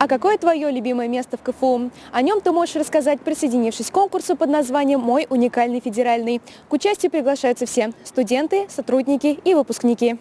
А какое твое любимое место в КФУ? О нем ты можешь рассказать, присоединившись к конкурсу под названием «Мой уникальный федеральный». К участию приглашаются все – студенты, сотрудники и выпускники.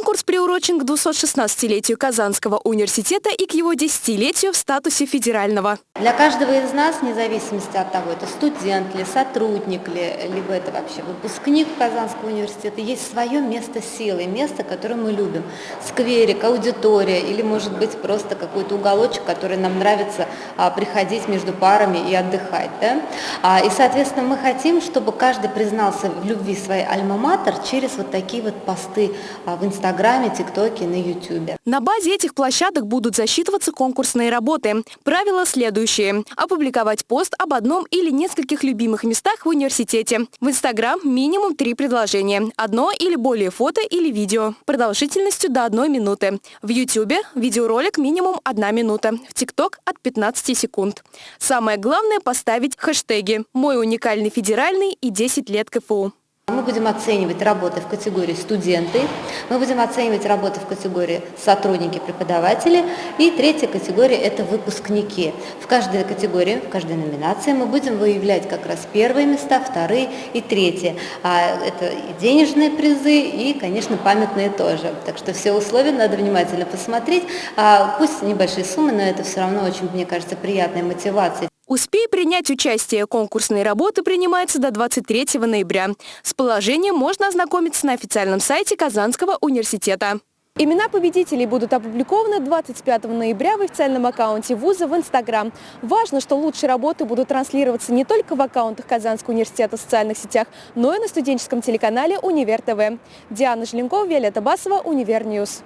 Конкурс приурочен к 216-летию Казанского университета и к его десятилетию в статусе федерального. Для каждого из нас, вне зависимости от того, это студент ли, сотрудник ли, либо это вообще выпускник Казанского университета, есть свое место силы, место, которое мы любим. Скверик, аудитория или, может быть, просто какой-то уголочек, который нам нравится а, приходить между парами и отдыхать. Да? А, и, соответственно, мы хотим, чтобы каждый признался в любви своей альма-матер через вот такие вот посты а, в Инстаграме Инстаграме, ТикТоке, на Ютубе. На базе этих площадок будут засчитываться конкурсные работы. Правила следующие. Опубликовать пост об одном или нескольких любимых местах в университете. В Инстаграм минимум три предложения. Одно или более фото или видео. Продолжительностью до одной минуты. В Ютубе видеоролик минимум одна минута. В ТикТок от 15 секунд. Самое главное поставить хэштеги «Мой уникальный федеральный» и «10 лет КФУ». Мы будем оценивать работы в категории студенты, мы будем оценивать работы в категории сотрудники, преподаватели, и третья категория – это выпускники. В каждой категории, в каждой номинации мы будем выявлять как раз первые места, вторые и третьи. А это и денежные призы, и, конечно, памятные тоже. Так что все условия надо внимательно посмотреть. А пусть небольшие суммы, но это все равно очень, мне кажется, приятная мотивация. Успей принять участие. Конкурсные работы принимаются до 23 ноября. С положением можно ознакомиться на официальном сайте Казанского университета. Имена победителей будут опубликованы 25 ноября в официальном аккаунте вуза в Инстаграм. Важно, что лучшие работы будут транслироваться не только в аккаунтах Казанского университета в социальных сетях, но и на студенческом телеканале «Универ ТВ». Диана Желенкова, Виолетта Басова, Универньюз.